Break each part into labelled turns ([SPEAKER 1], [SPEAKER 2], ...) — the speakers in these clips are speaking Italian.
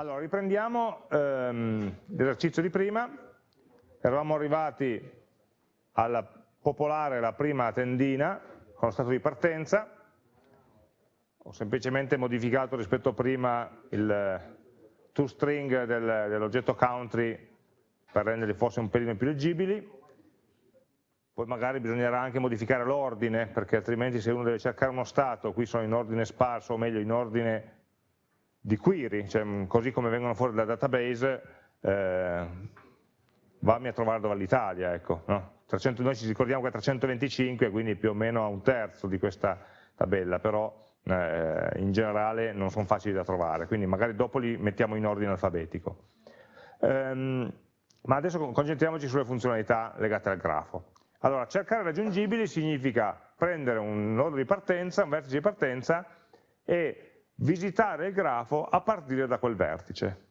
[SPEAKER 1] Allora, riprendiamo ehm, l'esercizio di prima, eravamo arrivati a popolare la prima tendina con lo stato di partenza, ho semplicemente modificato rispetto a prima il toString del, dell'oggetto country per renderli forse un pelino più leggibili, poi magari bisognerà anche modificare l'ordine, perché altrimenti se uno deve cercare uno stato, qui sono in ordine sparso, o meglio in ordine di query, cioè, mm, così come vengono fuori dal database, eh, vammi a trovare dove l'Italia, ecco, no? 300, noi ci ricordiamo che è 325, quindi più o meno a un terzo di questa tabella, però eh, in generale non sono facili da trovare, quindi magari dopo li mettiamo in ordine alfabetico. Um, ma adesso concentriamoci sulle funzionalità legate al grafo. Allora, cercare raggiungibili significa prendere un nodo di partenza, un vertice di partenza e visitare il grafo a partire da quel vertice.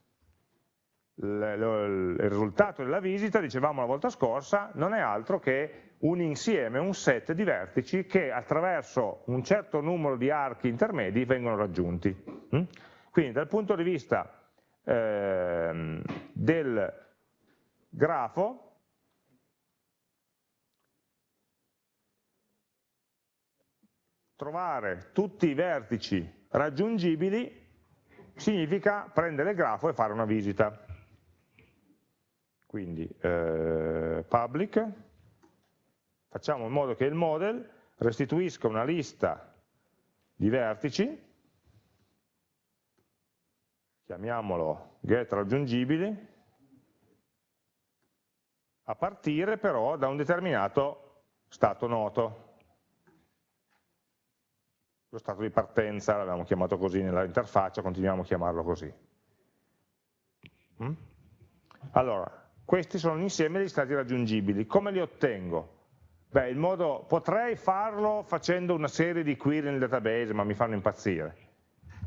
[SPEAKER 1] Il risultato della visita, dicevamo la volta scorsa, non è altro che un insieme, un set di vertici che attraverso un certo numero di archi intermedi vengono raggiunti. Mm? Quindi dal punto di vista eh, del grafo, trovare tutti i vertici raggiungibili significa prendere il grafo e fare una visita. Quindi eh, public, facciamo in modo che il model restituisca una lista di vertici, chiamiamolo get raggiungibili, a partire però da un determinato stato noto lo stato di partenza, l'abbiamo chiamato così nella interfaccia, continuiamo a chiamarlo così. Mm? Allora, questi sono l'insieme degli stati raggiungibili. Come li ottengo? Beh, modo, potrei farlo facendo una serie di query nel database, ma mi fanno impazzire,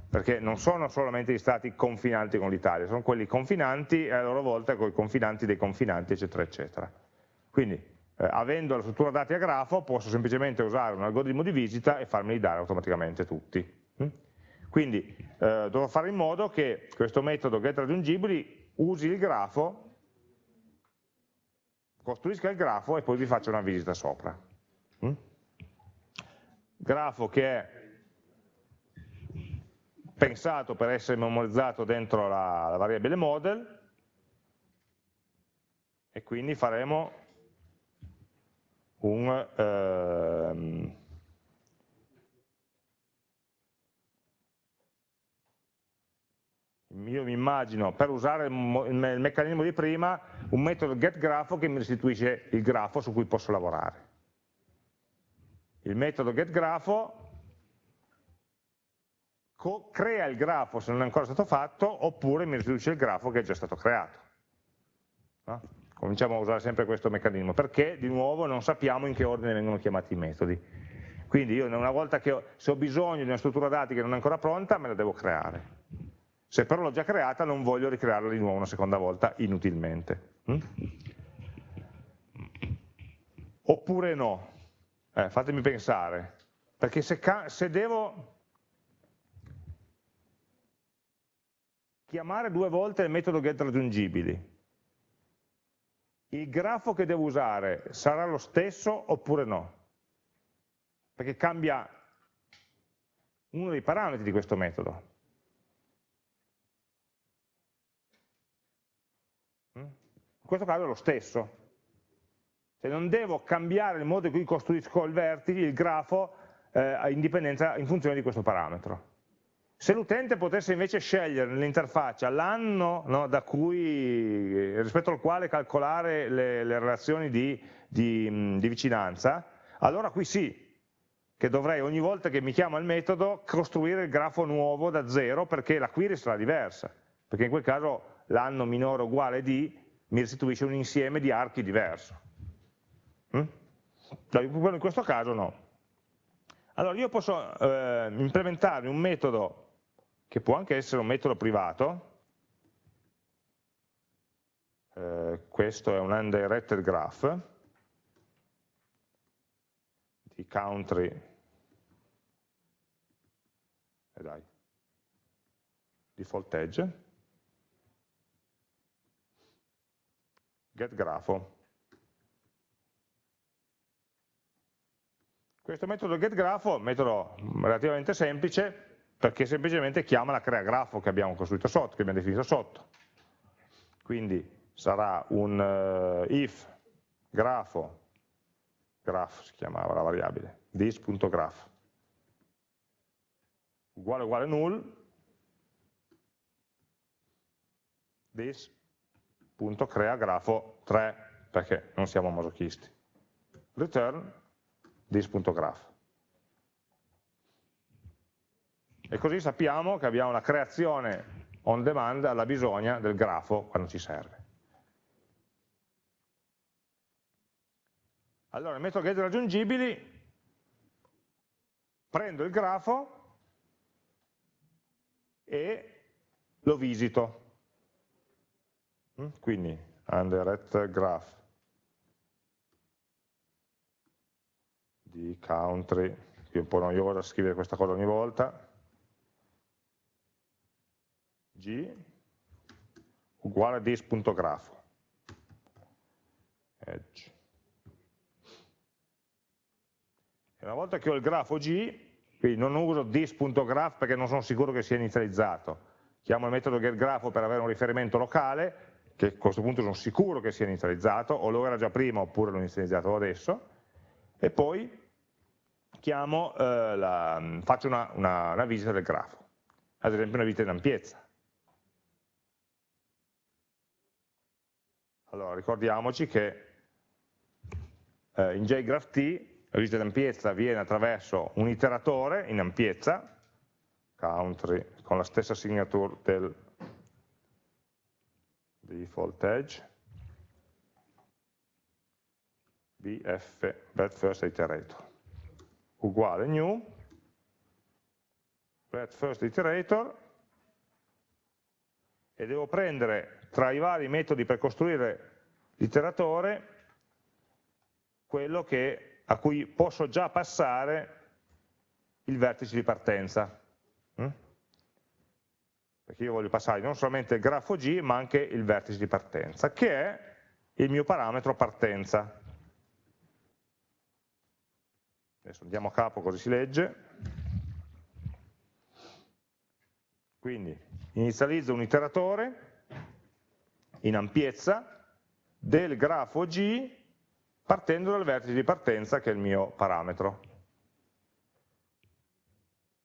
[SPEAKER 1] perché non sono solamente gli stati confinanti con l'Italia, sono quelli confinanti e a loro volta con i confinanti dei confinanti, eccetera, eccetera. Quindi eh, avendo la struttura dati a grafo posso semplicemente usare un algoritmo di visita e farmeli dare automaticamente tutti. Mm? Quindi eh, dovrò fare in modo che questo metodo getRaggiungibili usi il grafo, costruisca il grafo e poi vi faccia una visita sopra. Mm? Grafo che è pensato per essere memorizzato dentro la, la variabile model e quindi faremo un ehm, io mi immagino per usare il, meccanismo di prima un metodo getGrafo che mi restituisce il grafo su cui posso lavorare il metodo getGrafo crea il grafo se non è ancora stato fatto oppure mi restituisce il grafo che è già stato creato no? Cominciamo a usare sempre questo meccanismo, perché di nuovo non sappiamo in che ordine vengono chiamati i metodi. Quindi io una volta che ho, se ho bisogno di una struttura dati che non è ancora pronta, me la devo creare. Se però l'ho già creata non voglio ricrearla di nuovo una seconda volta inutilmente. Mm? Oppure no? Eh, fatemi pensare, perché se, se devo chiamare due volte il metodo getRaggiungibili, il grafo che devo usare sarà lo stesso oppure no? Perché cambia uno dei parametri di questo metodo. Mm? In questo caso è lo stesso. Se non devo cambiare il modo in cui costruisco il vertice, il grafo, eh, in funzione di questo parametro. Se l'utente potesse invece scegliere nell'interfaccia l'anno no, rispetto al quale calcolare le, le relazioni di, di, di, vicinanza, allora qui sì, che dovrei ogni volta che mi chiama il metodo costruire il grafo nuovo da zero perché la query sarà diversa, perché in quel caso l'anno minore uguale di mi restituisce un insieme di archi diverso. Mm? In questo caso no. Allora io posso eh, implementare un metodo che può anche essere un metodo privato, eh, questo è un undirected graph di country, eh dai, default edge, get grafo. Questo metodo get grafo, metodo relativamente semplice, perché semplicemente chiama la creagrafo che abbiamo costruito sotto, che abbiamo definito sotto. Quindi sarà un uh, if grafo, graph si chiamava la variabile, this.graph uguale uguale null. This.crea grafo 3 perché non siamo masochisti. Return this.graph e così sappiamo che abbiamo la creazione on demand alla bisogna del grafo quando ci serve allora il metodo get raggiungibili prendo il grafo e lo visito. Mm? Quindi under at graph di country, è un po' noioso scrivere questa cosa ogni volta, g uguale a this.graph edge. E una volta che ho il grafo G, quindi non uso this.graph perché non sono sicuro che sia inizializzato. Chiamo il metodo getGraph per avere un riferimento locale, che a questo punto sono sicuro che sia inizializzato, o lo era già prima oppure l'ho inizializzato adesso, e poi chiamo, eh, la, faccio una, una, una visita del grafo, ad esempio una visita in ampiezza. Allora, ricordiamoci che eh, in JGraphT la visita di ampiezza avviene attraverso un iteratore in ampiezza, country, con la stessa signature del default edge, bf, bet first iterator, uguale new, bet first iterator, e devo prendere tra i vari metodi per costruire l'iteratore quello che a cui posso già passare il vertice di partenza. Mm? Perché io voglio passare non solamente il grafo G, ma anche il vertice di partenza, che è il mio parametro partenza. Adesso andiamo a capo così si legge. Quindi inizializzo un iteratore in ampiezza del grafo G partendo dal vertice di partenza che è il mio parametro.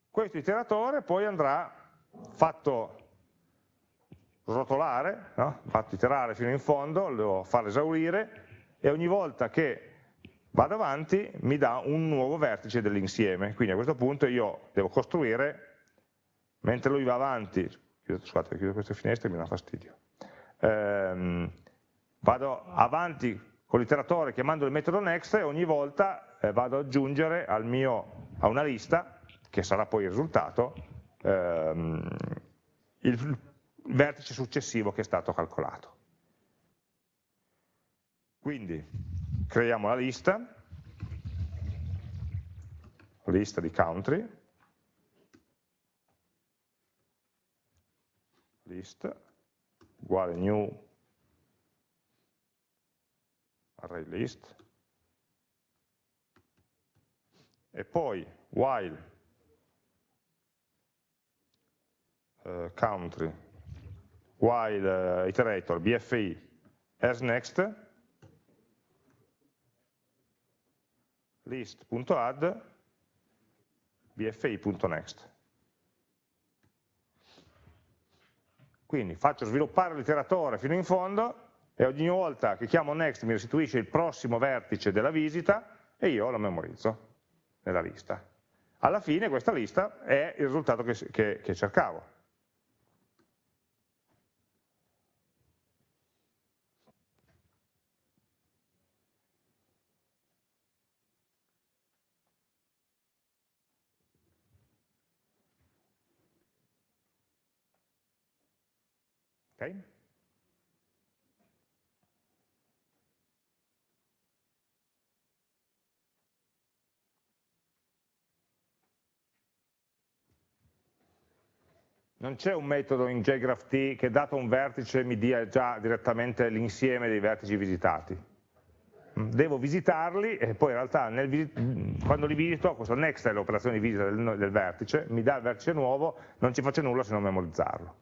[SPEAKER 1] Questo iteratore poi andrà fatto rotolare, no? fatto iterare fino in fondo, lo devo far esaurire e ogni volta che vado avanti mi dà un nuovo vertice dell'insieme. Quindi a questo punto io devo costruire, mentre lui va avanti, scusate, chiudo queste finestre mi dà fastidio, ehm, vado avanti con l'iteratore chiamando il metodo next e ogni volta eh, vado ad aggiungere mio, a una lista, che sarà poi il risultato, ehm, il vertice successivo che è stato calcolato. Quindi creiamo la lista, lista di country, list uguale new array list, e poi while uh, country, while uh, iterator bfi as next, list.add bfi.next. Quindi faccio sviluppare l'iteratore fino in fondo e ogni volta che chiamo next mi restituisce il prossimo vertice della visita e io lo memorizzo nella lista. Alla fine questa lista è il risultato che, che, che cercavo. Okay? Non c'è un metodo in JGraphT che dato un vertice mi dia già direttamente l'insieme dei vertici visitati. Mm, devo visitarli e poi in realtà nel, quando li visito, questo next è l'operazione di visita del, del, vertice, mi dà il vertice nuovo, non ci faccio nulla se non memorizzarlo.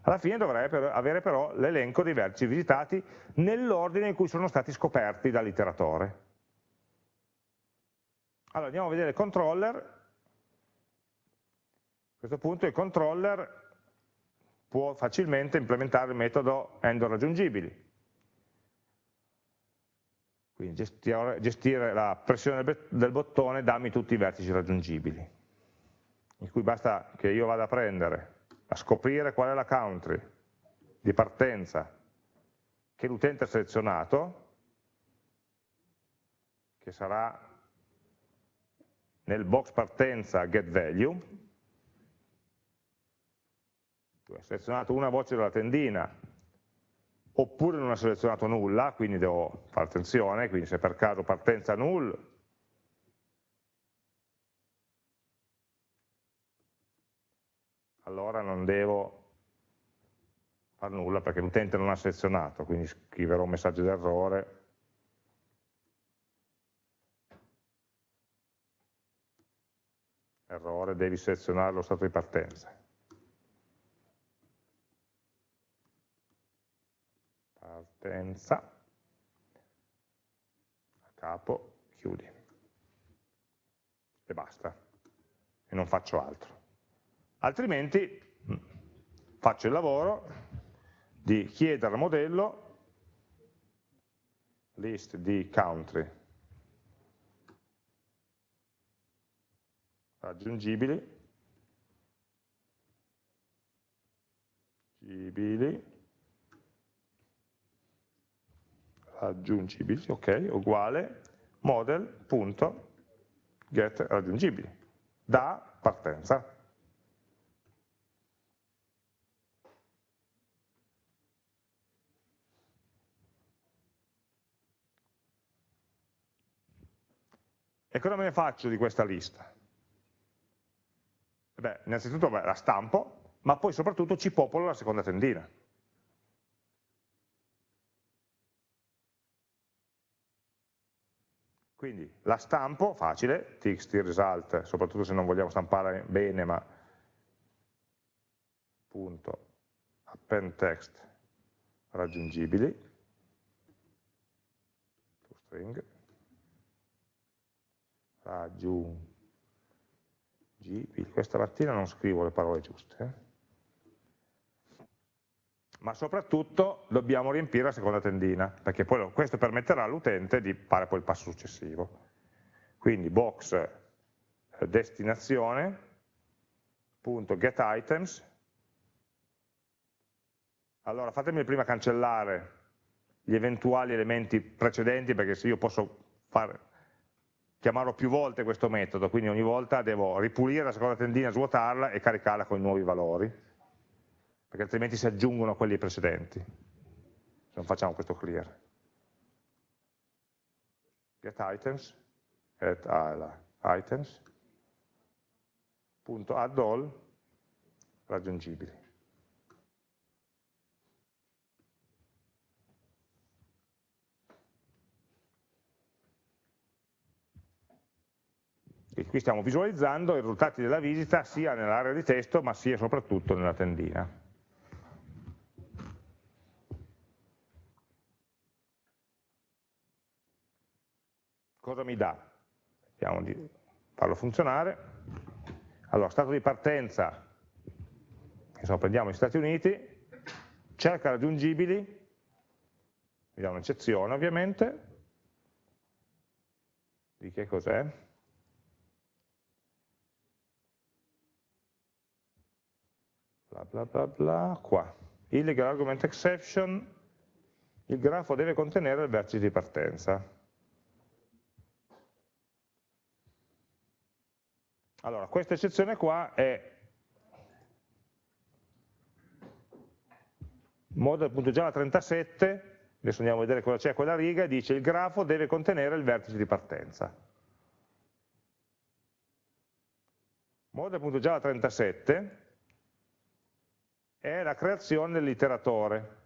[SPEAKER 1] Alla fine dovrei avere però l'elenco dei vertici visitati nell'ordine in cui sono stati scoperti dall'iteratore. Allora andiamo a vedere il controller questo punto il controller può facilmente implementare il metodo end raggiungibili. Quindi gestire, la pressione del bottone, dammi tutti i vertici raggiungibili, in cui basta che io vada a prendere, a scoprire qual è la country di partenza che l'utente ha selezionato, che sarà nel box partenza getValue, tu hai selezionato una voce della tendina. Oppure non ha selezionato nulla, quindi devo fare attenzione, quindi se per caso partenza null, allora non devo fare nulla perché l'utente non ha selezionato, quindi scriverò un messaggio d'errore. Errore, devi selezionare lo stato di partenza. Partenza, a capo, chiudi. E basta. E non faccio altro. Altrimenti mm, faccio il lavoro di chiedere al modello list di country raggiungibili raggiungibili, ok, uguale model.get raggiungibili, da partenza. E cosa me ne faccio di questa lista? Beh, innanzitutto beh, la stampo, ma poi soprattutto ci popolo la seconda tendina. Quindi la stampo, facile, txt result, soprattutto se non vogliamo stampare bene, ma punto append text raggiungibili, string, raggiungibili, questa mattina non scrivo le parole giuste, eh? Ma soprattutto dobbiamo riempire la seconda tendina, perché poi questo permetterà all'utente di fare poi il passo successivo. Quindi box eh, destinazione, punto get items, allora fatemi prima cancellare gli eventuali elementi precedenti, perché se io posso fare, chiamarlo più volte questo metodo, quindi ogni volta devo ripulire la seconda tendina, svuotarla e caricarla con i nuovi valori perché altrimenti si aggiungono a quelli precedenti, se non facciamo questo clear. Get items, get items, punto add all, raggiungibili. E qui stiamo visualizzando i risultati della visita sia nell'area di testo ma sia soprattutto nella tendina. Cosa mi dà? Vediamo di farlo funzionare. Allora, stato di partenza, insomma, prendiamo gli Stati Uniti, cerca raggiungibili, mi dà un'eccezione ovviamente, di che cos'è? Bla bla bla bla, qua. Illegal argument exception, il grafo deve contenere il vertice di partenza. Allora, questa eccezione qua è model.java37, adesso andiamo a vedere cosa c'è quella riga, dice il grafo deve contenere il vertice di partenza. Model.java37 è la creazione dell'iteratore.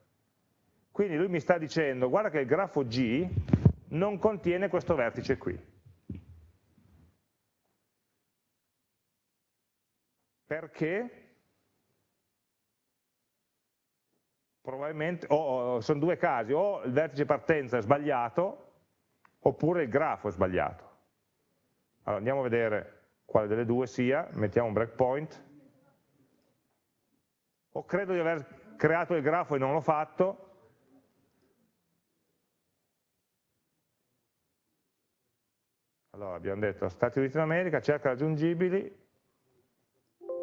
[SPEAKER 1] Quindi lui mi sta dicendo, guarda che il grafo G non contiene questo vertice qui. Perché? Probabilmente, oh, sono due casi, o il vertice partenza è sbagliato, oppure il grafo è sbagliato. Allora andiamo a vedere quale delle due sia, mettiamo un breakpoint, o credo di aver creato il grafo e non l'ho fatto, allora abbiamo detto Stati Uniti d'America, cerca raggiungibili,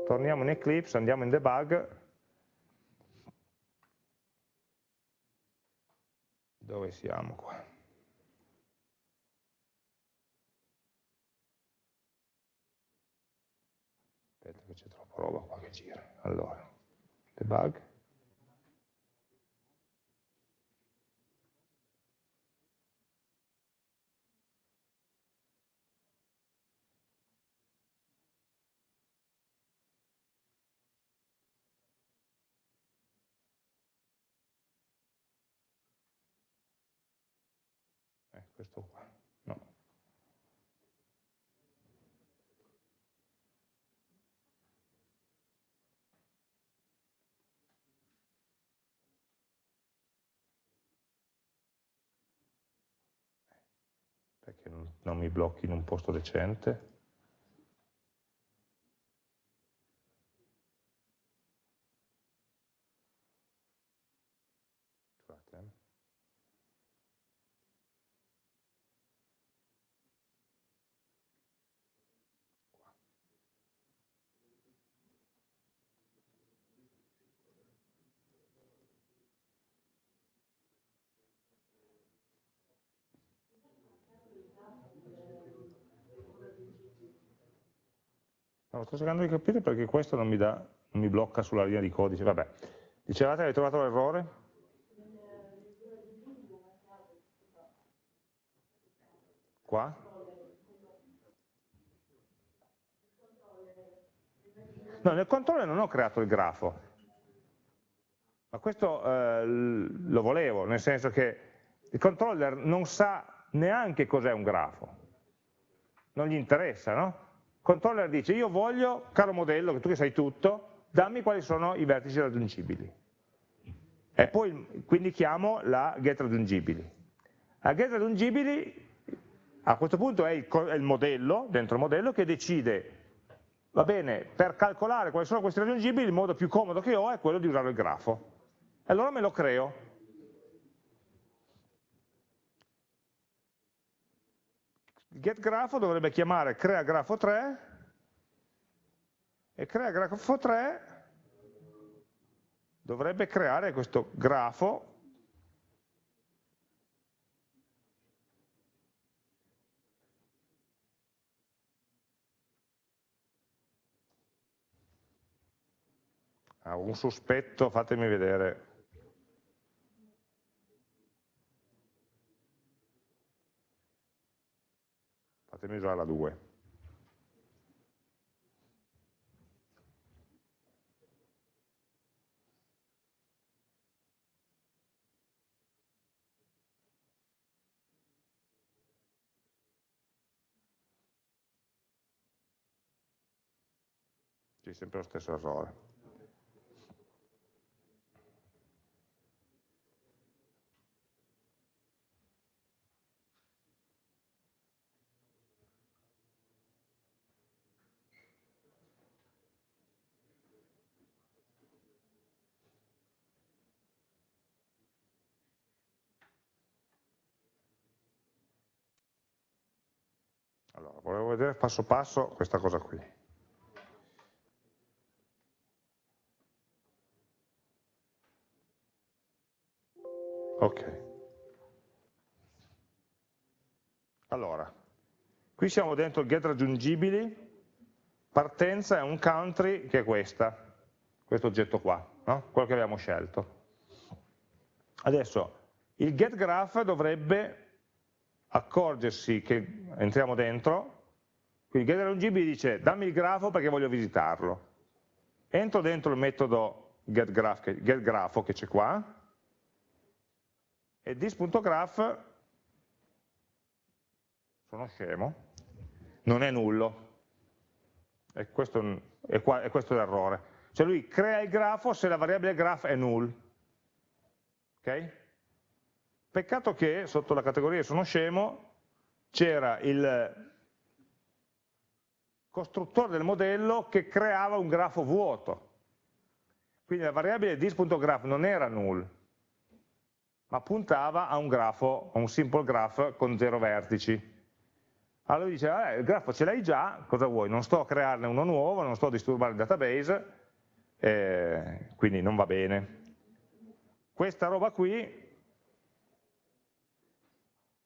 [SPEAKER 1] torniamo in Eclipse, andiamo in debug, dove siamo qua? Aspetta che c'è troppa roba qua che gira. Allora, debug. Eh, questo qua, no. perché non mi blocchi in un posto decente. Scusate. Eh. No, sto cercando di capire perché questo non mi, dà, non mi blocca sulla linea di codice. Vabbè, dicevate avete trovato l'errore? Qua? No, nel controller non ho creato il grafo, ma questo eh, lo volevo, nel senso che il controller non sa neanche cos'è un grafo, non gli interessa, no? Controller dice io voglio, caro modello, che tu che sai tutto, dammi quali sono i vertici raggiungibili. E poi quindi chiamo la get raggiungibili. La get raggiungibili a questo punto è il, è il modello, dentro il modello, che decide, va bene, per calcolare quali sono questi raggiungibili, il modo più comodo che ho è quello di usare il grafo. E allora me lo creo, il getGrafo dovrebbe chiamare creaGrafo3 e creaGrafo3 dovrebbe creare questo grafo ah, un sospetto, fatemi vedere fatemi usare la 2. C'è sempre lo stesso errore. Allora, volevo vedere passo passo questa cosa qui. Ok. Allora, qui siamo dentro il get raggiungibili, partenza è un country che è questa, questo oggetto qua, no? quello che abbiamo scelto. Adesso, il get graph dovrebbe accorgersi che entriamo dentro, quindi get raggiungibili dice dammi il grafo perché voglio visitarlo. Entro dentro il metodo get, graph, get grafo che c'è qua, e this.graph, sono scemo, non è nullo. E questo è, qua, è questo l'errore. Cioè lui crea il grafo se la variabile graph è null. Okay? Peccato che sotto la categoria sono scemo c'era il costruttore del modello che creava un grafo vuoto. Quindi la variabile this.graph non era null, ma puntava a un grafo, a un simple graph con zero vertici. Allora lui dice, eh, il grafo ce l'hai già, cosa vuoi? Non sto a crearne uno nuovo, non sto a disturbare il database, eh, quindi non va bene. Questa roba qui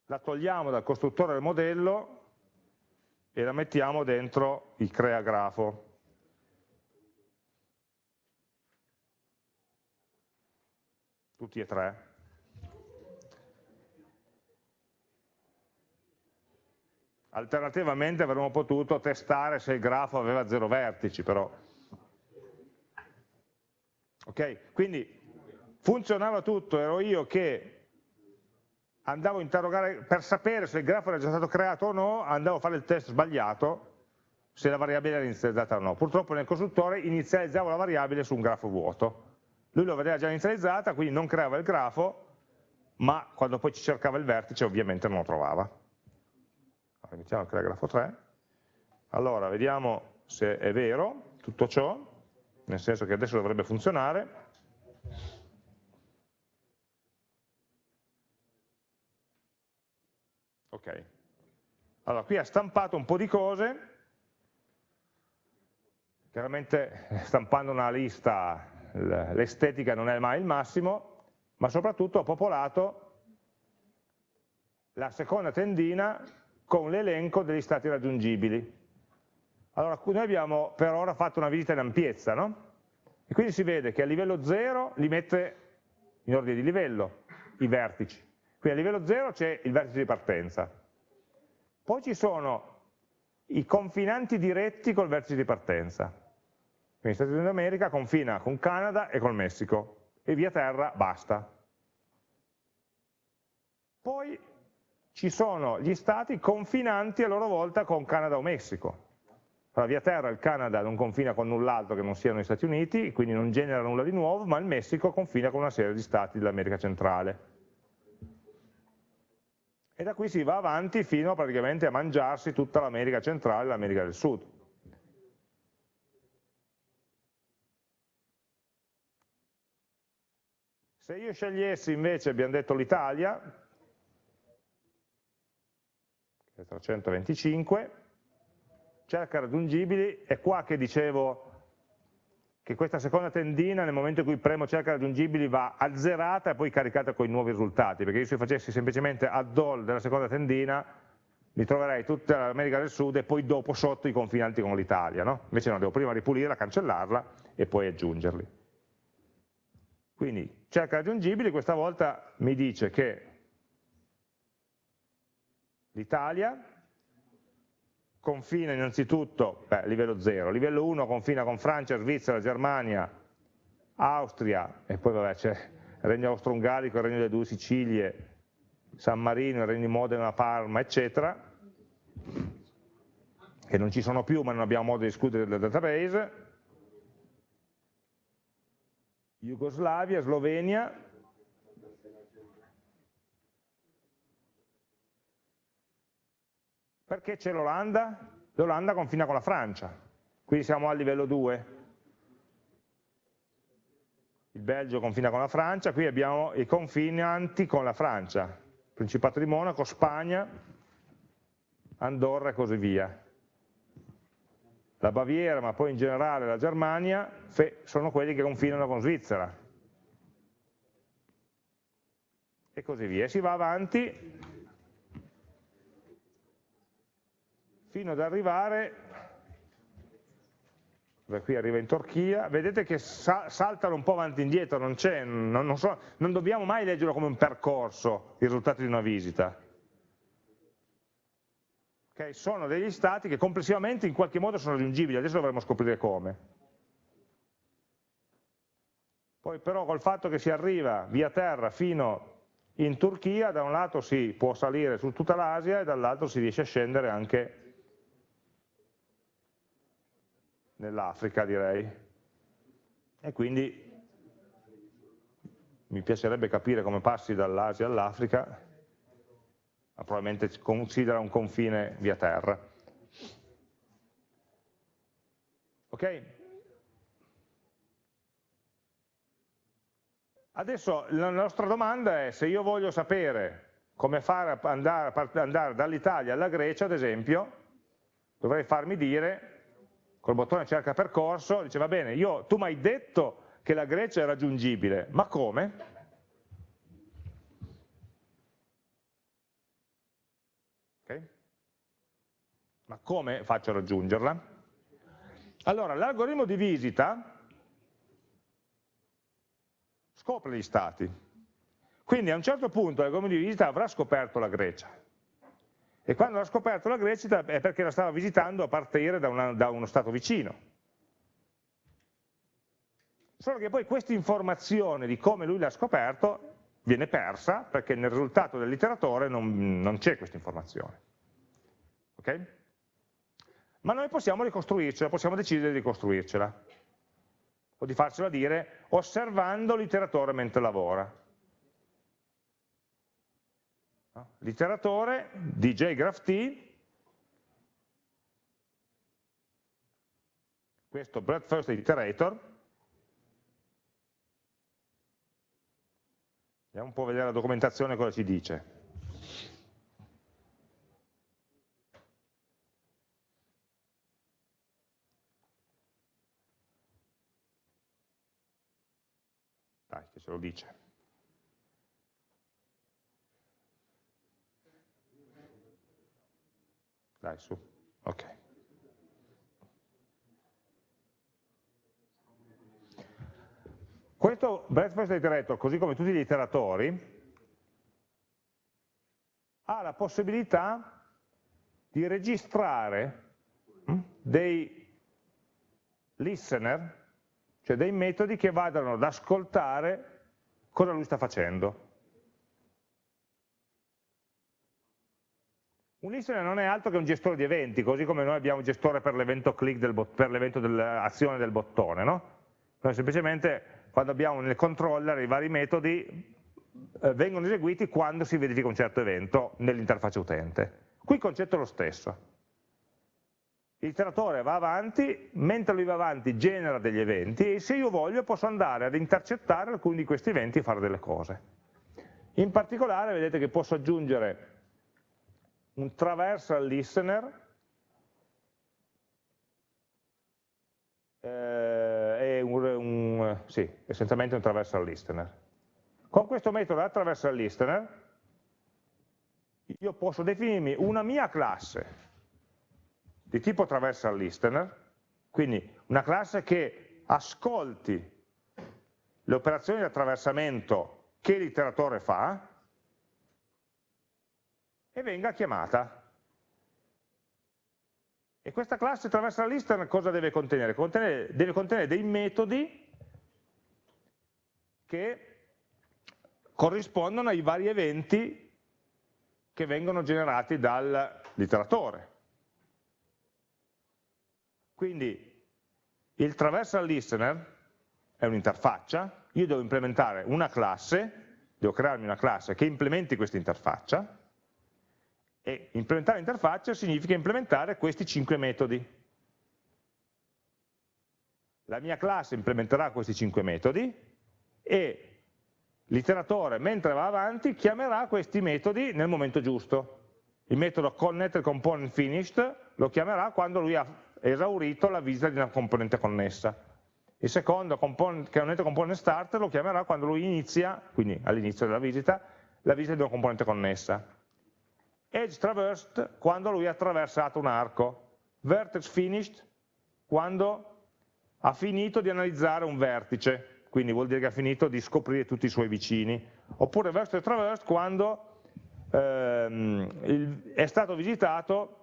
[SPEAKER 1] la togliamo dal costruttore del modello e la mettiamo dentro il crea grafo. Tutti e tre. Alternativamente avremmo potuto testare se il grafo aveva zero vertici, però. Ok? Quindi funzionava tutto, ero io che andavo a interrogare, per sapere se il grafo era già stato creato o no, andavo a fare il test sbagliato, se la variabile era inizializzata o no. Purtroppo nel costruttore inizializzavo la variabile su un grafo vuoto. Lui lo vedeva già inizializzata, quindi non creava il grafo, ma quando poi ci cercava il vertice ovviamente non lo trovava. Allora, iniziamo a creare grafo 3. Allora, vediamo se è vero tutto ciò, nel senso che adesso dovrebbe funzionare. Ok. Allora, qui ha stampato un po' di cose, chiaramente stampando una lista l'estetica non è mai il massimo, ma soprattutto ha popolato la seconda tendina con l'elenco degli stati raggiungibili. Allora, noi abbiamo per ora fatto una visita in ampiezza, no? E quindi si vede che a livello 0 li mette in ordine di livello, i vertici. Quindi a livello 0 c'è il vertice di partenza. Poi ci sono i confinanti diretti col vertice di partenza. Quindi Stati Uniti d'America confina con Canada e col Messico e via terra basta. Poi ci sono gli stati confinanti a loro volta con Canada o Messico. Allora, via terra il Canada non confina con null'altro che non siano gli Stati Uniti, quindi non genera nulla di nuovo, ma il Messico confina con una serie di stati dell'America centrale e da qui si va avanti fino praticamente a mangiarsi tutta l'America centrale e l'America del Sud. Se io scegliessi invece, abbiamo detto l'Italia, che è 325, cerca raggiungibili, è qua che dicevo che questa seconda tendina nel momento in cui premo cerca raggiungibili va azzerata e poi caricata con i nuovi risultati, perché io se facessi semplicemente add all della seconda tendina mi troverei tutta l'America del Sud e poi dopo sotto i confinanti con l'Italia, no? invece no, devo prima ripulirla, cancellarla e poi aggiungerli. Quindi cerca raggiungibili, questa volta mi dice che l'Italia confina innanzitutto, beh, livello 0, livello 1 confina con Francia, Svizzera, Germania, Austria e poi vabbè c'è il Regno Austro-Ungarico, il Regno delle Due Sicilie, San Marino, il Regno di Modena, Parma, eccetera, che non ci sono più ma non abbiamo modo di escludere dal database, Jugoslavia, Slovenia, Perché c'è l'Olanda? L'Olanda confina con la Francia, quindi siamo al livello 2. Il Belgio confina con la Francia, qui abbiamo i confinanti con la Francia, Principato di Monaco, Spagna, Andorra e così via. La Baviera, ma poi in generale la Germania, sono quelli che confinano con Svizzera. E così via. E si va avanti fino ad arrivare, qui arriva in Turchia, vedete che sa saltano un po' avanti e indietro, non, non, non, so, non dobbiamo mai leggerlo come un percorso, i risultati di una visita. Okay, sono degli stati che complessivamente in qualche modo sono raggiungibili, adesso dovremo scoprire come. Poi però col fatto che si arriva via terra fino in Turchia, da un lato si può salire su tutta l'Asia e dall'altro si riesce a scendere anche nell'Africa direi. E quindi mi piacerebbe capire come passi dall'Asia all'Africa, ma probabilmente considera un confine via terra. Ok? Adesso la nostra domanda è se io voglio sapere come fare andare, andare dall'Italia alla Grecia, ad esempio, dovrei farmi dire, col bottone cerca percorso, dice va bene, io, tu mi hai detto che la Grecia è raggiungibile, ma come? Okay. Ma come faccio a raggiungerla? Allora, l'algoritmo di visita scopre gli stati. Quindi a un certo punto l'algoritmo di visita avrà scoperto la Grecia. E quando ha scoperto la Grecia è perché la stava visitando a partire da, una, da uno stato vicino. Solo che poi questa informazione di come lui l'ha scoperto viene persa perché nel risultato dell'iteratore non, non c'è questa informazione. Okay? Ma noi possiamo ricostruircela, possiamo decidere di ricostruircela o di farcela dire osservando l'iteratore mentre lavora. L'iteratore di JGraphT, questo breadth first iterator, andiamo un po' a vedere la documentazione cosa ci dice. che ce lo dice. Dai, su. Ok. Questo breadth iterator, così come tutti gli iteratori, ha la possibilità di registrare hm, dei listener cioè dei metodi che vadano ad ascoltare cosa lui sta facendo. Un listener non è altro che un gestore di eventi, così come noi abbiamo un gestore per l'evento click, del per l'evento dell'azione del bottone. No? Noi semplicemente quando abbiamo nel controller i vari metodi eh, vengono eseguiti quando si verifica un certo evento nell'interfaccia utente. Qui il concetto è lo stesso l'iteratore va avanti, mentre lui va avanti genera degli eventi e se io voglio posso andare ad intercettare alcuni di questi eventi e fare delle cose. In particolare vedete che posso aggiungere un traversal listener eh, e un, un, sì, essenzialmente un traversal listener. Con questo metodo attraversal listener io posso definirmi una mia classe di tipo traversal listener, quindi una classe che ascolti le operazioni di attraversamento che l'iteratore fa e venga chiamata. E questa classe traversal listener cosa deve contenere? contenere deve contenere dei metodi che corrispondono ai vari eventi che vengono generati dall'iteratore. Quindi il traversal listener è un'interfaccia, io devo implementare una classe, devo crearmi una classe che implementi questa interfaccia e implementare l'interfaccia significa implementare questi cinque metodi. La mia classe implementerà questi cinque metodi e l'iteratore mentre va avanti chiamerà questi metodi nel momento giusto. Il metodo connectComponentFinished lo chiamerà quando lui ha esaurito la visita di una componente connessa. Il secondo, componente component start, lo chiamerà quando lui inizia, quindi all'inizio della visita, la visita di una componente connessa. Edge traversed, quando lui ha attraversato un arco. Vertex finished, quando ha finito di analizzare un vertice, quindi vuol dire che ha finito di scoprire tutti i suoi vicini. Oppure vertex traversed, quando ehm, è stato visitato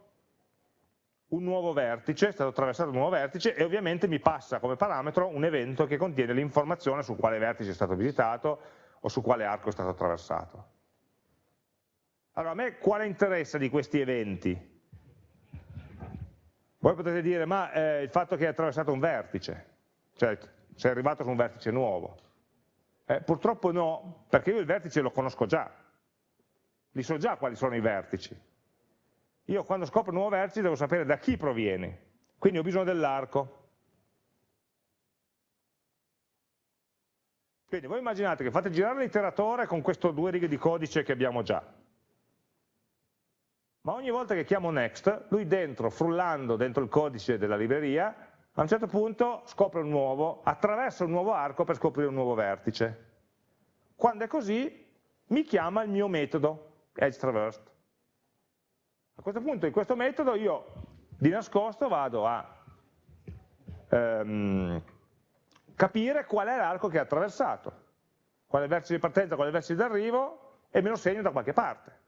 [SPEAKER 1] un nuovo vertice, è stato attraversato un nuovo vertice e ovviamente mi passa come parametro un evento che contiene l'informazione su quale vertice è stato visitato o su quale arco è stato attraversato. Allora, a me quale interessa di questi eventi? Voi potete dire, ma eh, il fatto che hai attraversato un vertice, cioè sei arrivato su un vertice nuovo. Eh, purtroppo no, perché io il vertice lo conosco già, li so già quali sono i vertici. Io quando scopro un nuovo vertice devo sapere da chi proviene, quindi ho bisogno dell'arco. Quindi voi immaginate che fate girare l'iteratore con queste due righe di codice che abbiamo già. Ma ogni volta che chiamo next, lui dentro, frullando dentro il codice della libreria, a un certo punto scopre un nuovo, attraversa un nuovo arco per scoprire un nuovo vertice. Quando è così, mi chiama il mio metodo, edge traversed. A questo punto in questo metodo io di nascosto vado a ehm, capire qual è l'arco che ha attraversato, qual è il vertice di partenza, qual è il vertice di arrivo e me lo segno da qualche parte.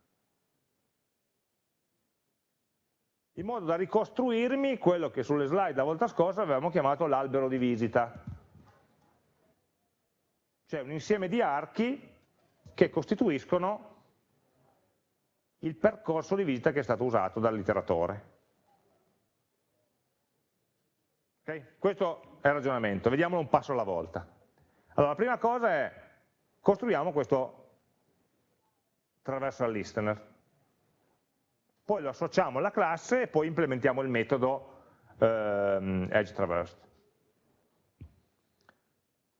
[SPEAKER 1] In modo da ricostruirmi quello che sulle slide la volta scorsa avevamo chiamato l'albero di visita. Cioè un insieme di archi che costituiscono il percorso di visita che è stato usato dall'iteratore. Okay? Questo è il ragionamento, vediamolo un passo alla volta. Allora, la prima cosa è, costruiamo questo traversal listener. Poi lo associamo alla classe e poi implementiamo il metodo ehm, edge traversed.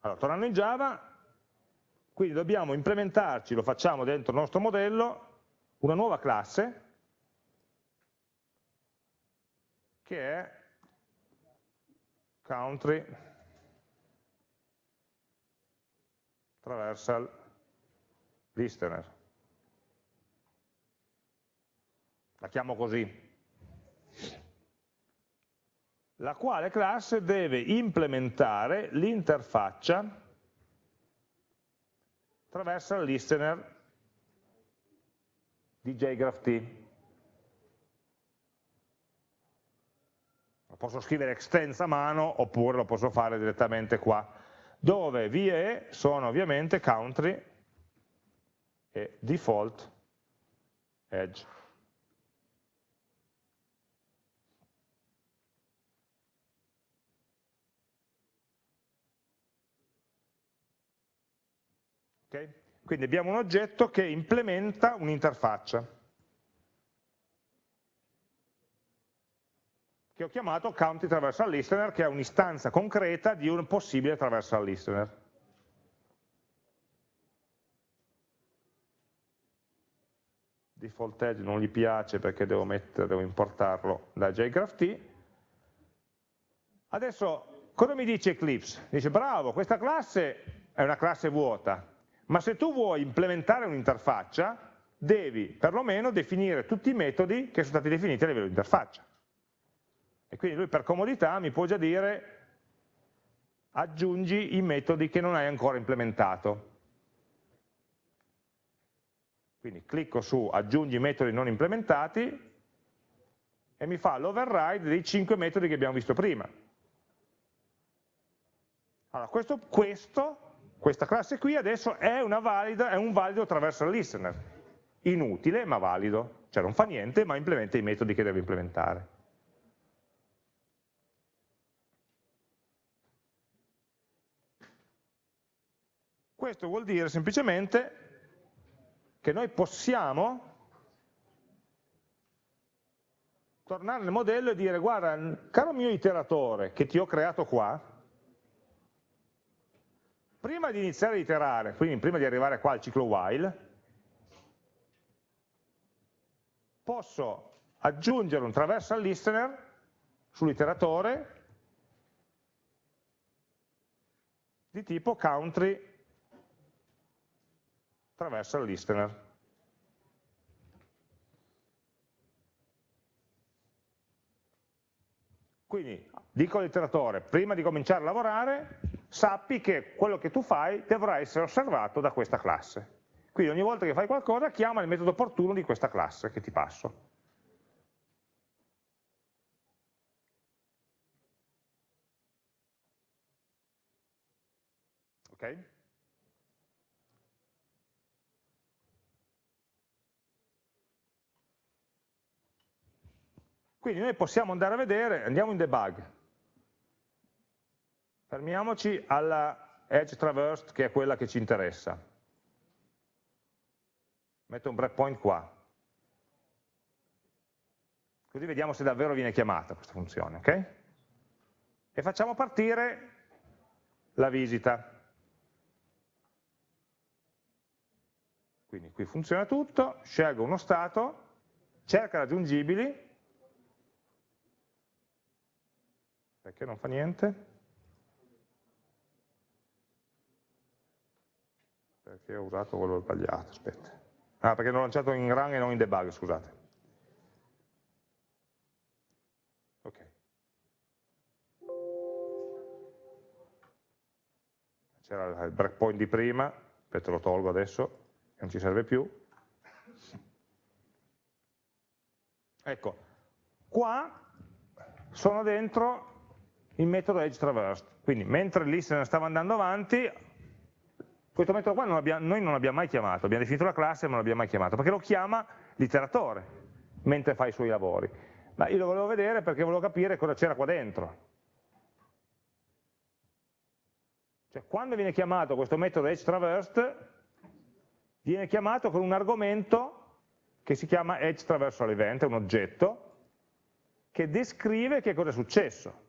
[SPEAKER 1] Allora, tornando in Java, quindi dobbiamo implementarci, lo facciamo dentro il nostro modello, una nuova classe che è country traversal listener. La chiamo così. La quale classe deve implementare l'interfaccia traversal listener di JGraphT. Lo posso scrivere extens a mano oppure lo posso fare direttamente qua, dove VE sono ovviamente country e default edge. Okay? Quindi abbiamo un oggetto che implementa un'interfaccia, che ho chiamato County Traversal Listener, che è un'istanza concreta di un possibile Traversal Listener. Default Edge non gli piace perché devo, mettere, devo importarlo da JGraphT. Adesso, cosa mi dice Eclipse? Dice, bravo, questa classe è una classe vuota, ma se tu vuoi implementare un'interfaccia, devi perlomeno definire tutti i metodi che sono stati definiti a livello di interfaccia. E quindi lui per comodità mi può già dire aggiungi i metodi che non hai ancora implementato. Quindi clicco su aggiungi metodi non implementati e mi fa l'override dei 5 metodi che abbiamo visto prima. Allora, questo, questo questa classe qui adesso è, valida, è un valido traversal listener, inutile ma valido, cioè non fa niente ma implementa i metodi che deve implementare. Questo vuol dire semplicemente che noi possiamo tornare nel modello e dire guarda, caro mio iteratore che ti ho creato qua, prima di iniziare a iterare, quindi prima di arrivare qua al ciclo while, posso aggiungere un traversal listener sull'iteratore di tipo country traversal listener. Quindi dico all'iteratore, prima di cominciare a lavorare, sappi che quello che tu fai dovrà essere osservato da questa classe. Quindi ogni volta che fai qualcosa chiama il metodo opportuno di questa classe che ti passo. Ok? Quindi noi possiamo andare a vedere, andiamo in debug, fermiamoci alla edge traversed che è quella che ci interessa. Metto un breakpoint qua. Così vediamo se davvero viene chiamata questa funzione, ok? E facciamo partire la visita. Quindi qui funziona tutto, scelgo uno stato, cerca raggiungibili, Perché non fa niente? Perché ho usato quello sbagliato, aspetta. Ah, perché l'ho lanciato in run e non in debug, scusate. Ok. C'era il breakpoint di prima, aspetta lo tolgo adesso, non ci serve più. Ecco, qua sono dentro il metodo edge traversed. Quindi mentre lì se stava andando avanti, questo metodo qua non abbiamo, noi non l'abbiamo mai chiamato, abbiamo definito la classe ma non l'abbiamo mai chiamato, perché lo chiama l'iteratore mentre fa i suoi lavori. Ma io lo volevo vedere perché volevo capire cosa c'era qua dentro. Cioè, quando viene chiamato questo metodo edge traversed, viene chiamato con un argomento che si chiama edge traversal event, è un oggetto, che descrive che cosa è successo.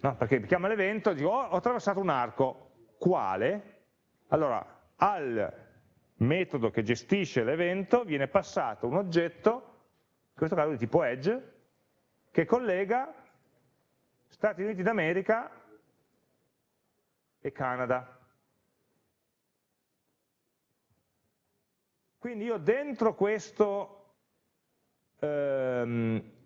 [SPEAKER 1] No? perché mi chiama l'evento, dico oh, ho attraversato un arco, quale? Allora, al metodo che gestisce l'evento viene passato un oggetto, in questo caso di tipo edge, che collega Stati Uniti d'America e Canada. Quindi io dentro questo ehm,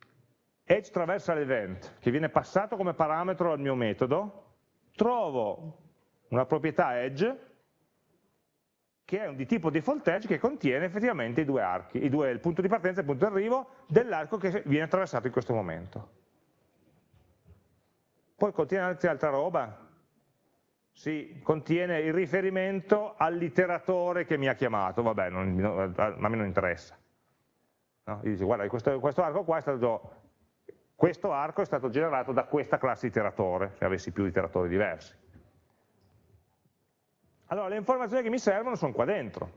[SPEAKER 1] edge traversal event, che viene passato come parametro al mio metodo, trovo una proprietà edge che è di tipo default edge che contiene effettivamente i due archi, i due, il punto di partenza e il punto di arrivo dell'arco che viene attraversato in questo momento. Poi contiene anche altra roba? Sì, contiene il riferimento all'iteratore che mi ha chiamato, vabbè, non, a me non interessa. No? Io dico, guarda, questo, questo arco qua è stato questo arco è stato generato da questa classe iteratore, se avessi più iteratori diversi. Allora, le informazioni che mi servono sono qua dentro.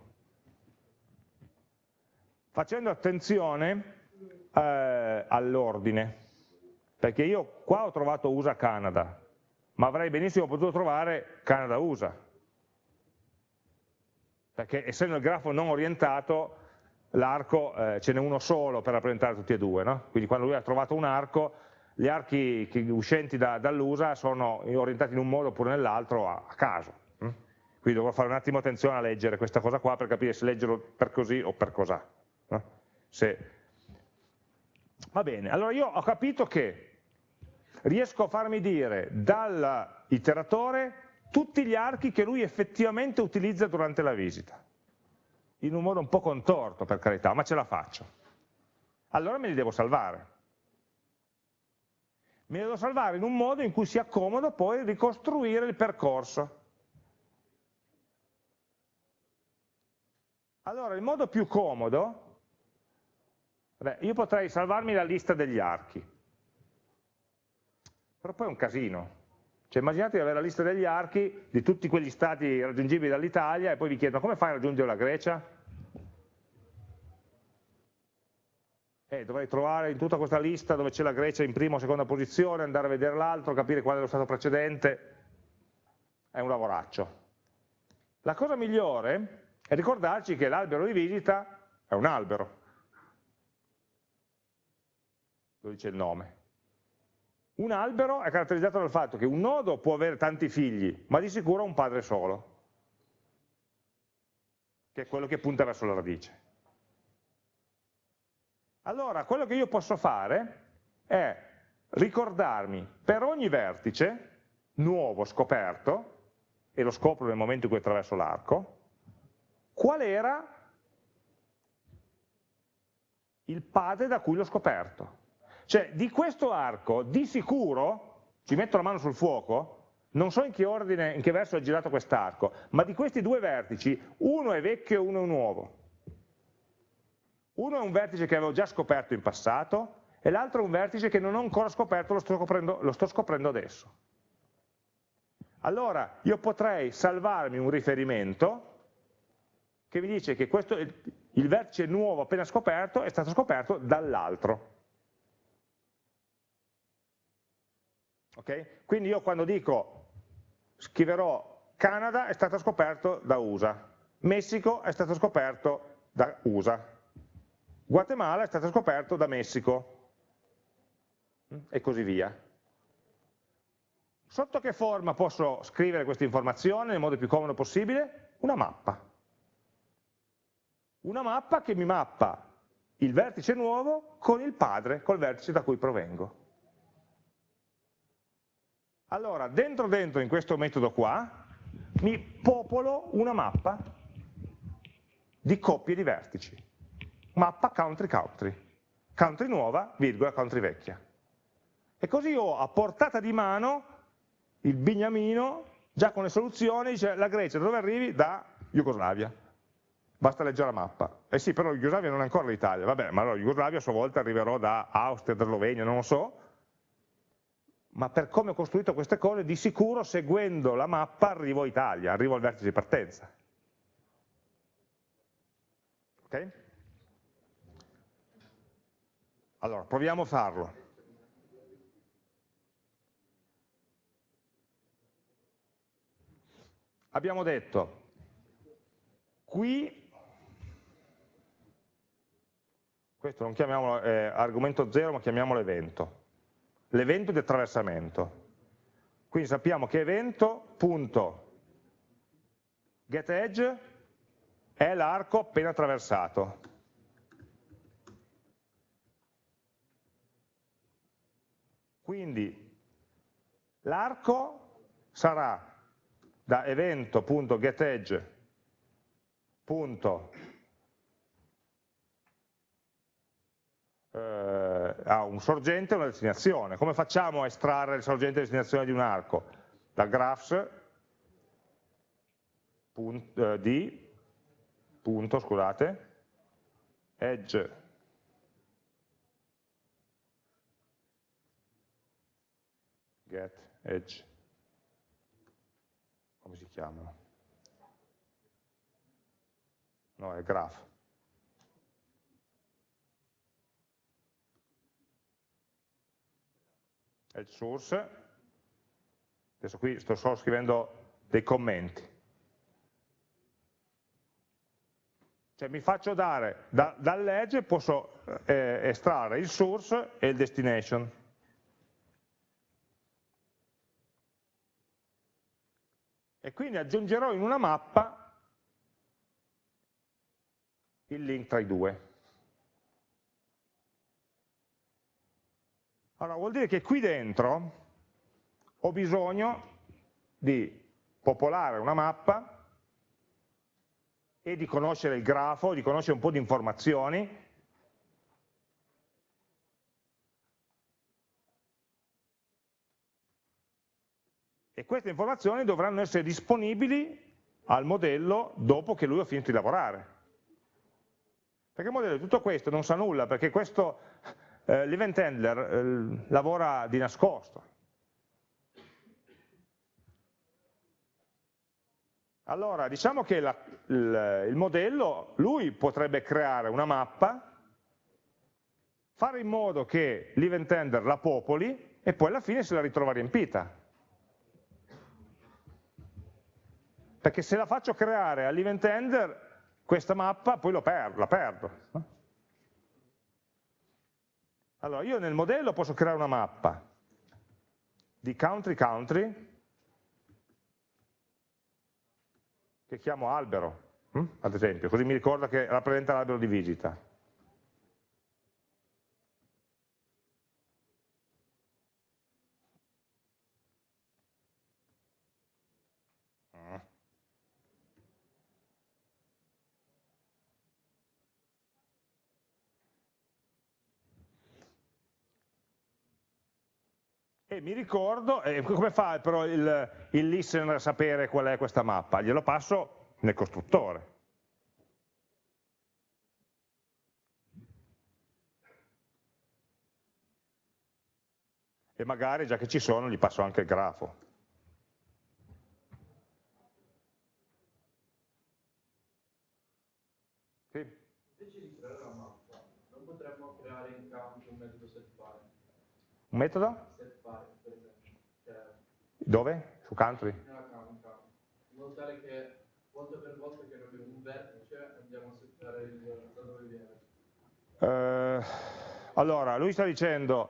[SPEAKER 1] Facendo attenzione eh, all'ordine, perché io qua ho trovato USA Canada, ma avrei benissimo potuto trovare Canada USA, perché essendo il grafo non orientato l'arco eh, ce n'è uno solo per rappresentare tutti e due, no? quindi quando lui ha trovato un arco, gli archi uscenti da, dall'usa sono orientati in un modo oppure nell'altro a, a, caso. Hm? Quindi dovrò fare un attimo attenzione a leggere questa cosa qua per capire se leggerlo per così o per cos'ha. No? Va bene, allora io ho capito che riesco a farmi dire dall'iteratore tutti gli archi che lui effettivamente utilizza durante la visita in un modo un po' contorto per carità, ma ce la faccio. Allora me li devo salvare. Me li devo salvare in un modo in cui sia comodo poi ricostruire il percorso. Allora il modo più comodo, beh, io potrei salvarmi la lista degli archi, però poi è un casino, cioè immaginate di avere la lista degli archi di tutti quegli stati raggiungibili dall'Italia e poi vi chiedono come fai a raggiungere la Grecia? Eh, dovrei trovare in tutta questa lista dove c'è la Grecia in prima o seconda posizione, andare a vedere l'altro, capire qual è lo stato precedente, è un lavoraccio. La cosa migliore è ricordarci che l'albero di visita è un albero, lo dice il nome, un albero è caratterizzato dal fatto che un nodo può avere tanti figli, ma di sicuro un padre solo, che è quello che punta verso la radice. Allora, quello che io posso fare è ricordarmi per ogni vertice nuovo scoperto, e lo scopro nel momento in cui attraverso l'arco, qual era il padre da cui l'ho scoperto. Cioè di questo arco di sicuro ci metto la mano sul fuoco, non so in che ordine, in che verso è girato quest'arco, ma di questi due vertici, uno è vecchio e uno è nuovo. Uno è un vertice che avevo già scoperto in passato e l'altro è un vertice che non ho ancora scoperto, lo sto scoprendo, lo sto scoprendo adesso. Allora io potrei salvarmi un riferimento che mi dice che questo, il vertice nuovo appena scoperto è stato scoperto dall'altro. Okay? Quindi io quando dico scriverò Canada è stato scoperto da USA, Messico è stato scoperto da USA, Guatemala è stato scoperto da Messico e così via. Sotto che forma posso scrivere questa informazione nel modo più comodo possibile? Una mappa. Una mappa che mi mappa il vertice nuovo con il padre, col vertice da cui provengo. Allora, dentro dentro in questo metodo qua, mi popolo una mappa di coppie di vertici. Mappa country country. Country nuova, virgola, country vecchia. E così ho a portata di mano il bignamino, già con le soluzioni, dice la Grecia dove arrivi? Da Jugoslavia. Basta leggere la mappa. Eh sì, però Jugoslavia non è ancora l'Italia. Vabbè, ma allora Jugoslavia a sua volta arriverò da Austria, da Slovenia, non lo so, ma per come ho costruito queste cose, di sicuro seguendo la mappa arrivo a Italia, arrivo al vertice di partenza. Ok? Allora, proviamo a farlo. Abbiamo detto, qui, questo non chiamiamolo eh, argomento 0, ma chiamiamolo evento l'evento di attraversamento. Quindi sappiamo che evento.getEdge è l'arco appena attraversato. Quindi l'arco sarà da evento.getEdge.getEdge eh, un sorgente e una destinazione. Come facciamo a estrarre il sorgente e la destinazione di un arco? Da graphs eh, di punto, scusate, edge get edge come si chiamano? No, è graph edge source, adesso qui sto solo scrivendo dei commenti, cioè mi faccio dare, da, dall'edge posso eh, estrarre il source e il destination. E quindi aggiungerò in una mappa il link tra i due. Allora, vuol dire che qui dentro ho bisogno di popolare una mappa e di conoscere il grafo, di conoscere un po' di informazioni e queste informazioni dovranno essere disponibili al modello dopo che lui ha finito di lavorare. Perché il modello di tutto questo non sa nulla, perché questo eh, l'event handler eh, lavora di nascosto. Allora, diciamo che la, il, il modello, lui potrebbe creare una mappa, fare in modo che l'event handler la popoli e poi alla fine se la ritrova riempita. Perché se la faccio creare all'event handler, questa mappa poi per, la perdo. Allora, io nel modello posso creare una mappa di country country che chiamo albero, hm? ad esempio, così mi ricorda che rappresenta l'albero di visita. E mi ricordo, e come fa però il, il listener a sapere qual è questa mappa? Glielo passo nel costruttore. E magari, già che ci sono, gli passo anche il grafo.
[SPEAKER 2] Sì. Invece di creare la mappa, non potremmo creare in campo un metodo setfare.
[SPEAKER 1] Un metodo?
[SPEAKER 2] Setfare, per esempio. Cioè,
[SPEAKER 1] Dove? Su country?
[SPEAKER 2] In modo tale che volta per volta che noi abbiamo un vertice andiamo a settare il, da dove viene.
[SPEAKER 1] Allora, lui sta dicendo,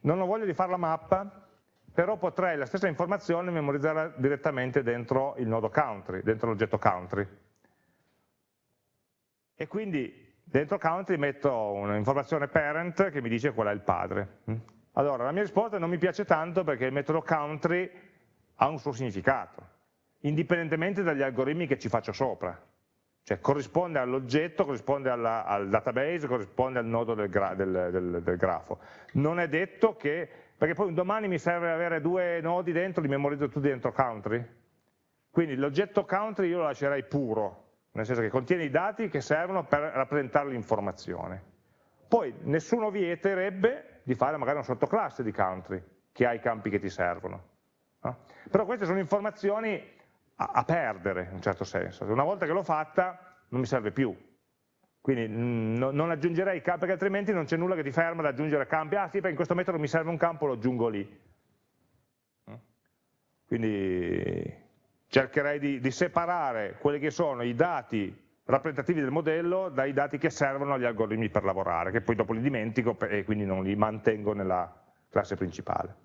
[SPEAKER 1] non ho voglia di fare la mappa, però potrei la stessa informazione memorizzarla direttamente dentro il nodo country, dentro l'oggetto country e quindi dentro country metto un'informazione parent che mi dice qual è il padre. Allora, la mia risposta non mi piace tanto perché il metodo country ha un suo significato, indipendentemente dagli algoritmi che ci faccio sopra. Cioè corrisponde all'oggetto, corrisponde alla, al database, corrisponde al nodo del, gra del, del, del, grafo. Non è detto che, perché poi un domani mi serve avere due nodi dentro, li memorizzo tutti dentro country. Quindi l'oggetto country io lo lascerei puro, nel senso che contiene i dati che servono per rappresentare l'informazione. Poi nessuno vieterebbe di fare magari una sottoclasse di country che ha i campi che ti servono. No? Però queste sono informazioni a, a perdere in un certo senso. Una volta che l'ho fatta non mi serve più. Quindi no, non aggiungerei campi perché altrimenti non c'è nulla che ti ferma ad aggiungere campi. Ah sì, perché in questo metodo mi serve un campo, lo aggiungo lì. Quindi cercherei di, di separare quelli che sono i dati rappresentativi del modello dai dati che servono agli algoritmi per lavorare, che poi dopo li dimentico e quindi non li mantengo nella classe principale.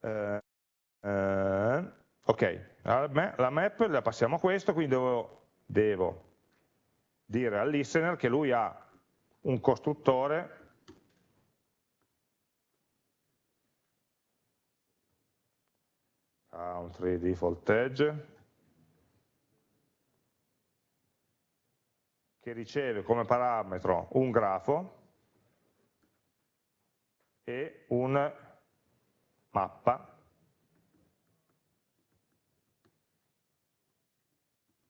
[SPEAKER 1] Eh, eh, ok, la map la passiamo a questo, quindi devo, devo dire al listener che lui ha un costruttore country default edge che riceve come parametro un grafo e un mappa.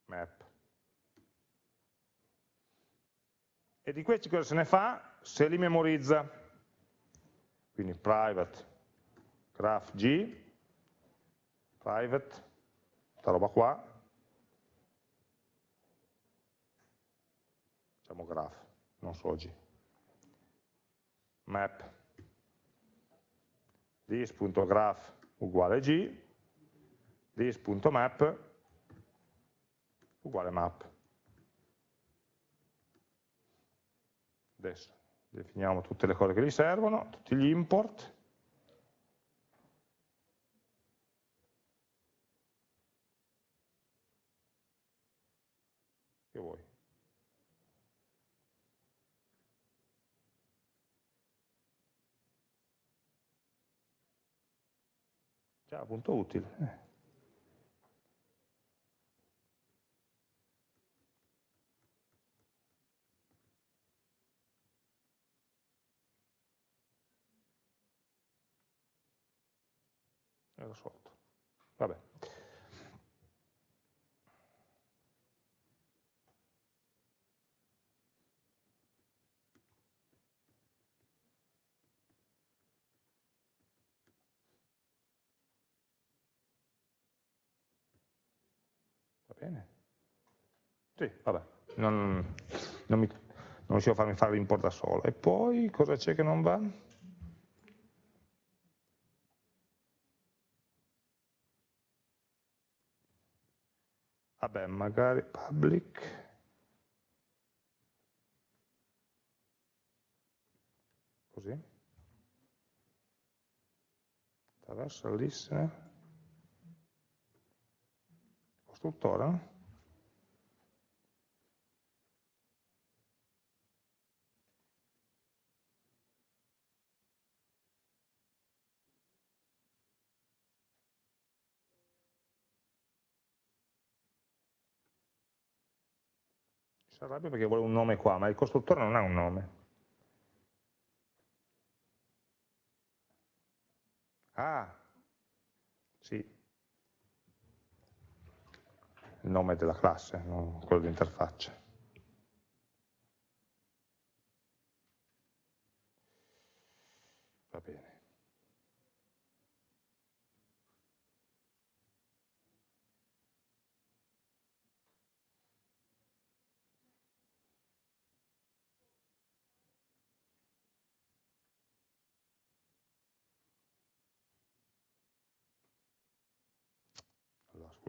[SPEAKER 1] Map. E di questi cosa se ne fa? se li memorizza. Quindi private graph g private, questa roba qua, facciamo graph, non so oggi, map, this.graph uguale g, this.map uguale map. Adesso definiamo tutte le cose che gli servono, tutti gli import, che vuoi. Già, punto utile. Eh. Ero sotto. Vabbè. Bene. Sì, vabbè, non, non, mi, non riuscivo a farmi fare l'import da solo. E poi cosa c'è che non va? Vabbè, magari public. Così. Attraverso il listener costruttore si arrabbia perché vuole un nome qua, ma il costruttore non ha un nome. Ah, sì. Il nome della classe, non quello di interfaccia. Va bene.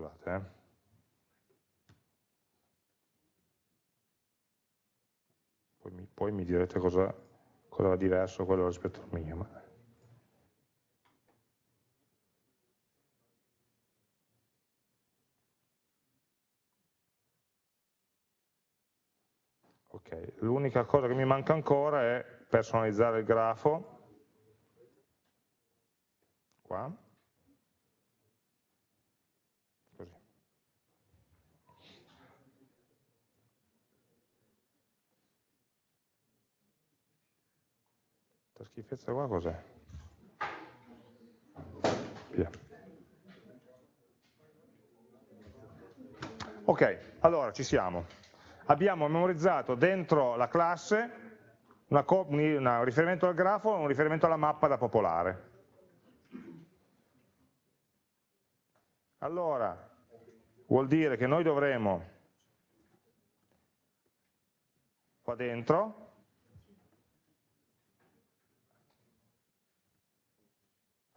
[SPEAKER 1] Scusate. Eh. Poi, mi, poi, mi, direte cosa, cosa va diverso quello rispetto al mio. Ma... Ok, l'unica cosa che mi manca ancora è personalizzare il grafo. Qua. Schifezza qua cos'è? Via. Ok, allora ci siamo. Abbiamo memorizzato dentro la classe una, un riferimento al grafo e un riferimento alla mappa da popolare. Allora, vuol dire che noi dovremo qua dentro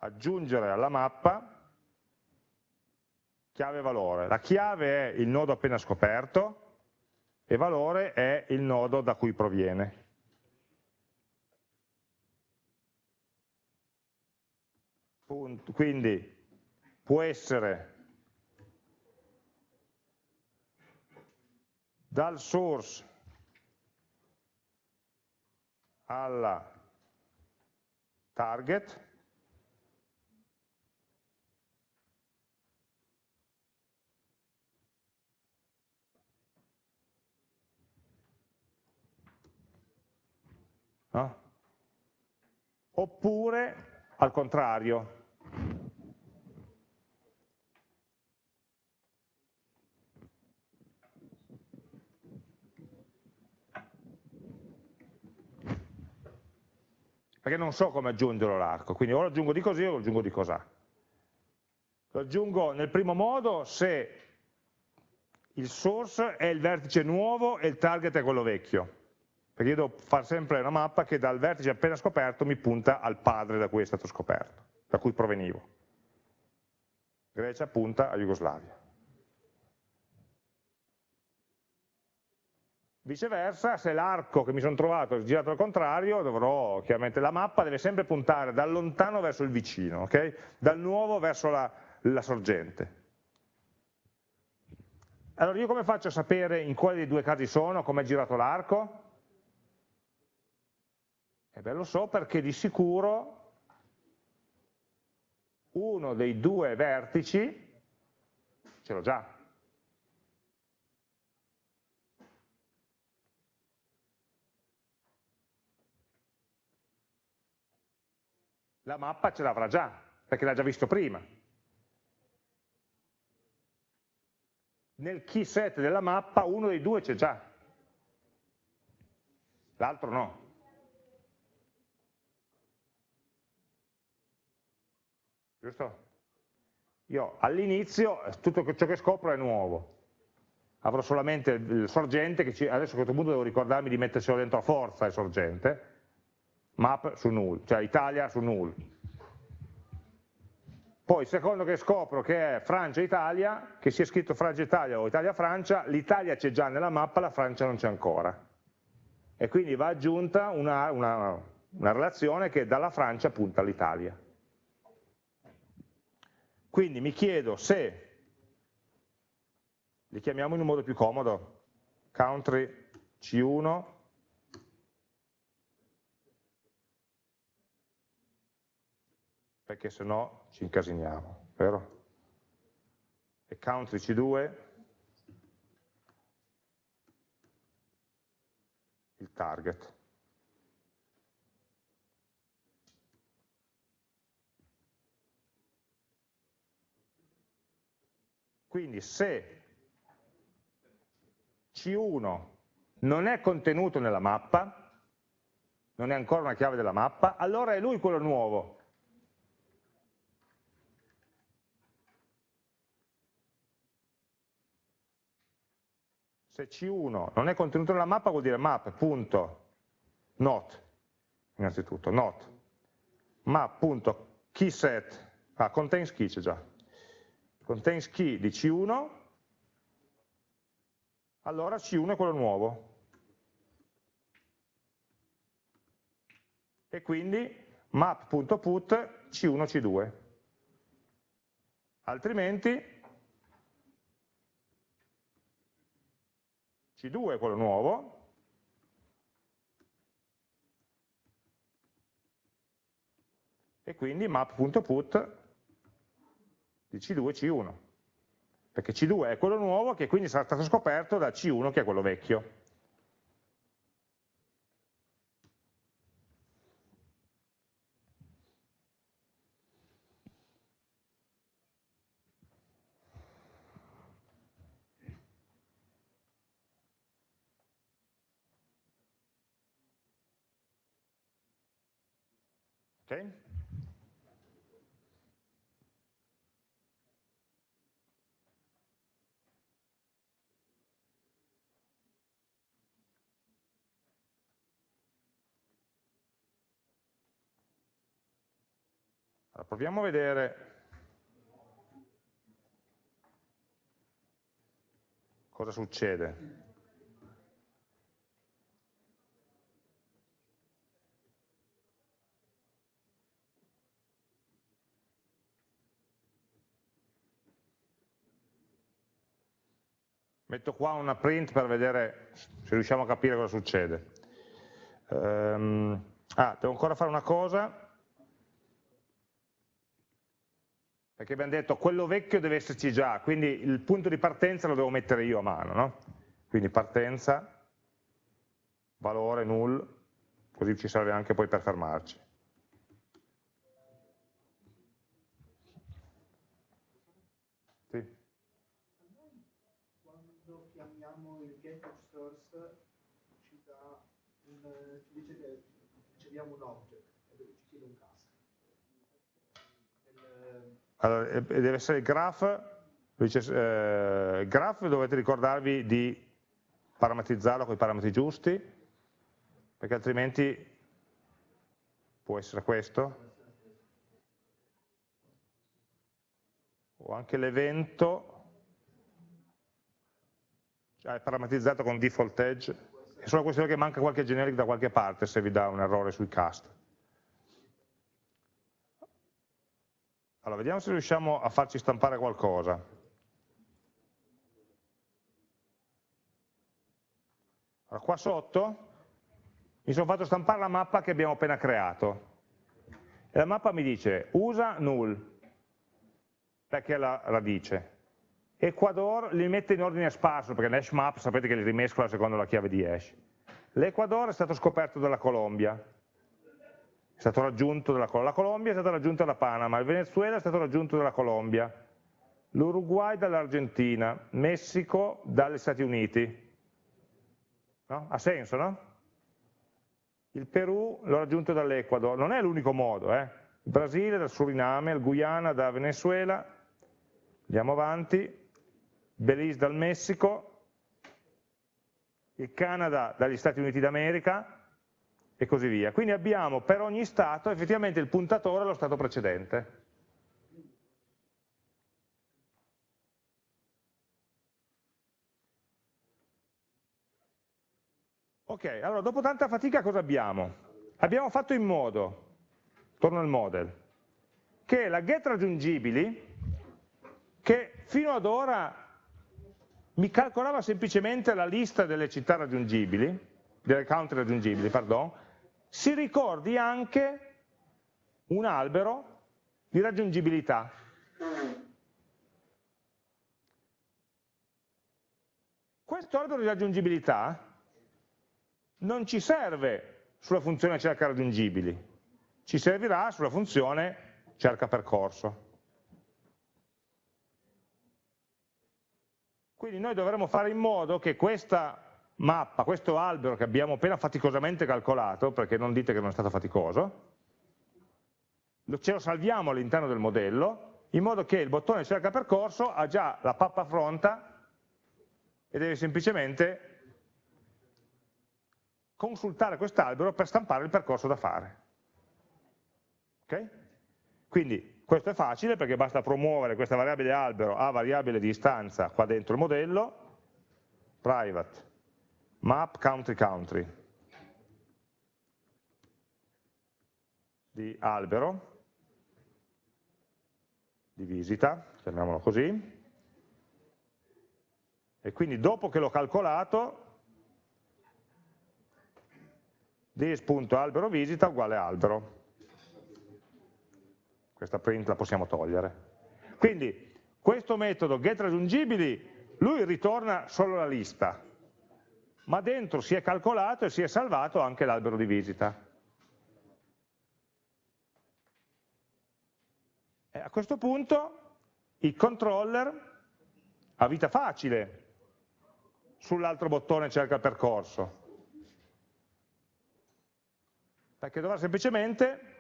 [SPEAKER 1] aggiungere alla mappa chiave e valore. La chiave è il nodo appena scoperto e valore è il nodo da cui proviene. Quindi può essere dal source alla target no? oppure al contrario. Perché non so come aggiungerlo l'arco, quindi o lo aggiungo di così o lo aggiungo di cos'ha. Lo aggiungo nel primo modo se il source è il vertice nuovo e il target è quello vecchio perché io devo fare sempre una mappa che dal vertice appena scoperto mi punta al padre da cui è stato scoperto, da cui provenivo. Grecia punta a Jugoslavia. Viceversa, se l'arco che mi sono trovato è girato al contrario, dovrò, chiaramente la mappa deve sempre puntare dal lontano verso il vicino, okay? dal nuovo verso la, la sorgente. Allora io come faccio a sapere in quale dei due casi sono, come è girato l'arco? E beh, lo so perché di sicuro uno dei due vertici ce l'ho già. La mappa ce l'avrà già, perché l'ha già visto prima. Nel key set della mappa uno dei due c'è già, l'altro no. Giusto? Io all'inizio tutto ciò che scopro è nuovo, avrò solamente il sorgente, che ci, adesso a questo punto devo ricordarmi di metterselo dentro a forza il sorgente, map su null, cioè Italia su null. Poi secondo che scopro che è Francia-Italia, che sia scritto Francia-Italia o Italia-Francia, l'Italia c'è già nella mappa, la Francia non c'è ancora. E quindi va aggiunta una, una, una relazione che dalla Francia punta all'Italia. Quindi mi chiedo se, li chiamiamo in un modo più comodo, country C1, perché se no ci incasiniamo, vero? E country C2, il target. Quindi se C1 non è contenuto nella mappa, non è ancora una chiave della mappa, allora è lui quello nuovo. Se C1 non è contenuto nella mappa vuol dire map.not, innanzitutto, not, map.keyset, ah, contains key c'è già, contains key di C1, allora C1 è quello nuovo. E quindi map.put C1 C2. Altrimenti C2 è quello nuovo, e quindi map.put di C2 C1, perché C2 è quello nuovo che quindi sarà stato scoperto da C1 che è quello vecchio. Okay? Allora, proviamo a vedere cosa succede. Metto qua una print per vedere se riusciamo a capire cosa succede. Um, ah, devo ancora fare una cosa, perché abbiamo detto quello vecchio deve esserci già, quindi il punto di partenza lo devo mettere io a mano, no? Quindi partenza, valore null, così ci serve anche poi per fermarci.
[SPEAKER 3] abbiamo un object e ci chiede un cast.
[SPEAKER 1] Allora, deve essere il graph, dice, eh, graph dovete ricordarvi di parametrizzarlo con i parametri giusti, perché altrimenti può essere questo, o anche l'evento cioè è parametrizzato con default edge, è solo questione che manca qualche generic da qualche parte se vi dà un errore sui cast. Allora, vediamo se riusciamo a farci stampare qualcosa. Allora, qua sotto mi sono fatto stampare la mappa che abbiamo appena creato. E la mappa mi dice usa null, perché è la radice. Ecuador li mette in ordine sparso, perché l'hash map sapete che li rimescola secondo la chiave di hash. L'Ecuador è stato scoperto dalla Colombia, è stato raggiunto dalla la Colombia è stata raggiunta da Panama, il Venezuela è stato raggiunto dalla Colombia, l'Uruguay dall'Argentina, Messico dagli Stati Uniti. No? Ha senso, no? Il Perù l'ho raggiunto dall'Ecuador, non è l'unico modo, eh? il Brasile dal Suriname, il Guyana da Venezuela, andiamo avanti, Belize dal Messico, il Canada dagli Stati Uniti d'America e così via. Quindi abbiamo per ogni Stato effettivamente il puntatore allo Stato precedente. Ok, allora dopo tanta fatica cosa abbiamo? Abbiamo fatto in modo, torno al model, che la get raggiungibili, che fino ad ora mi calcolava semplicemente la lista delle città raggiungibili, delle country raggiungibili, pardon, si ricordi anche un albero di raggiungibilità. Questo albero di raggiungibilità non ci serve sulla funzione cerca raggiungibili, ci servirà sulla funzione cerca percorso. Quindi noi dovremmo fare in modo che questa mappa, questo albero che abbiamo appena faticosamente calcolato, perché non dite che non è stato faticoso, ce lo salviamo all'interno del modello, in modo che il bottone cerca percorso ha già la pappa pronta e deve semplicemente consultare quest'albero per stampare il percorso da fare. Okay? Quindi questo è facile perché basta promuovere questa variabile albero a variabile di istanza qua dentro il modello, private map country country di albero, di visita, chiamiamolo così, e quindi dopo che l'ho calcolato this.albero visita uguale albero. Questa print la possiamo togliere. Quindi questo metodo getRaggiungibili, lui ritorna solo la lista, ma dentro si è calcolato e si è salvato anche l'albero di visita. E a questo punto il controller ha vita facile sull'altro bottone cerca il percorso, perché dovrà semplicemente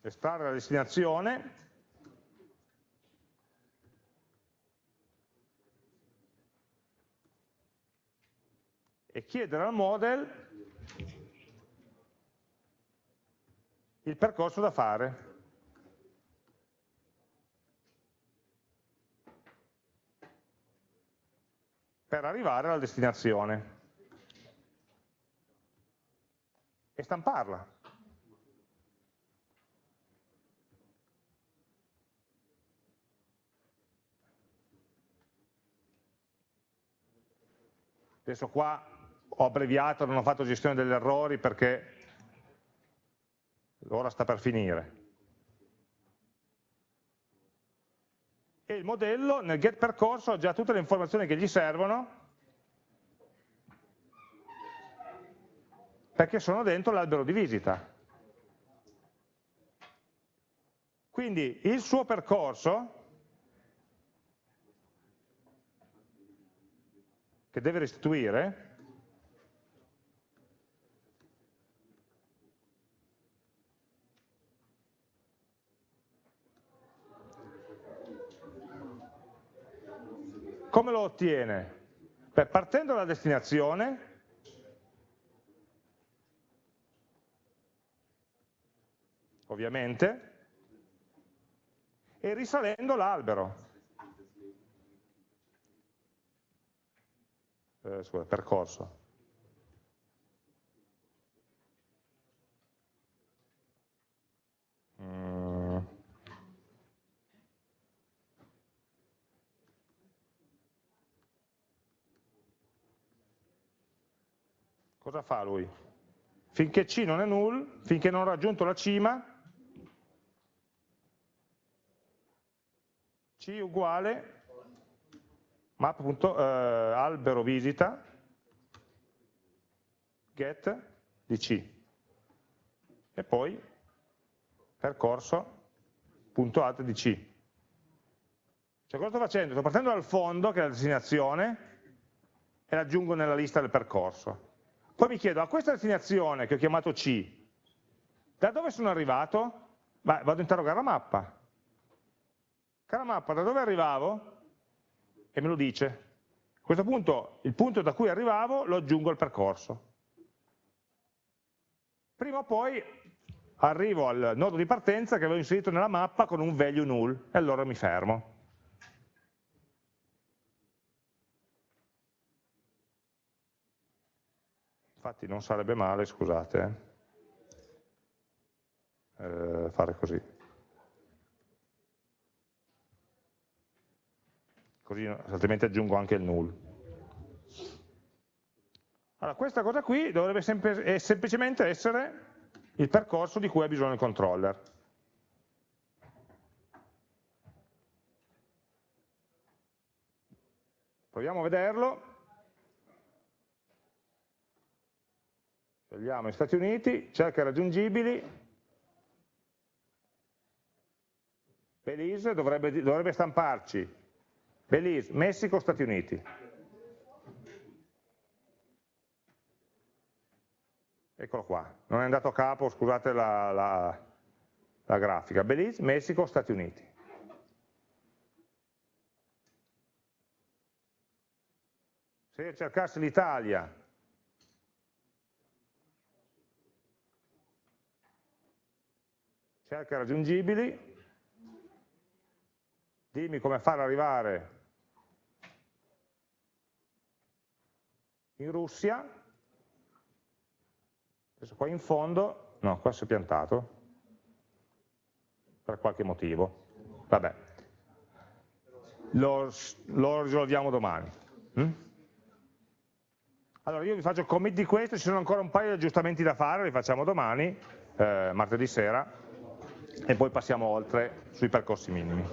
[SPEAKER 1] estrarre la destinazione e chiedere al model il percorso da fare. per arrivare alla destinazione e stamparla. Adesso qua ho abbreviato, non ho fatto gestione degli errori perché ora sta per finire. E il modello nel get percorso ha già tutte le informazioni che gli servono perché sono dentro l'albero di visita. Quindi il suo percorso, che deve restituire, Come lo ottiene? Beh, partendo dalla destinazione, ovviamente, e risalendo l'albero. Eh, scusa, percorso. Mm. Cosa fa lui? Finché C non è null, finché non ho raggiunto la cima, C uguale map.albero eh, visita get di C e poi percorso.add di C. Cioè cosa sto facendo? Sto partendo dal fondo, che è la destinazione, e l'aggiungo nella lista del percorso. Poi mi chiedo, a questa destinazione che ho chiamato C, da dove sono arrivato? Beh, vado a interrogare la mappa. Cara mappa, da dove arrivavo? E me lo dice. A questo punto, il punto da cui arrivavo lo aggiungo al percorso. Prima o poi arrivo al nodo di partenza che avevo inserito nella mappa con un value null, e allora mi fermo. Infatti non sarebbe male, scusate, eh, fare così. così altrimenti aggiungo anche il null. Allora, questa cosa qui dovrebbe sempre, semplicemente essere il percorso di cui ha bisogno il controller. Proviamo a vederlo. Scegliamo gli Stati Uniti, cerca raggiungibili, Belize dovrebbe, dovrebbe stamparci Belize, Messico, Stati Uniti. Eccolo qua, non è andato a capo, scusate la, la, la grafica. Belize, Messico, Stati Uniti. Se cercassi l'Italia, cerca raggiungibili, dimmi come far arrivare in Russia, adesso qua in fondo, no, qua si è piantato, per qualche motivo, vabbè, lo, lo risolviamo domani. Mm? Allora io vi faccio commit di questo, ci sono ancora un paio di aggiustamenti da fare, li facciamo domani, eh, martedì sera, e poi passiamo oltre sui percorsi minimi.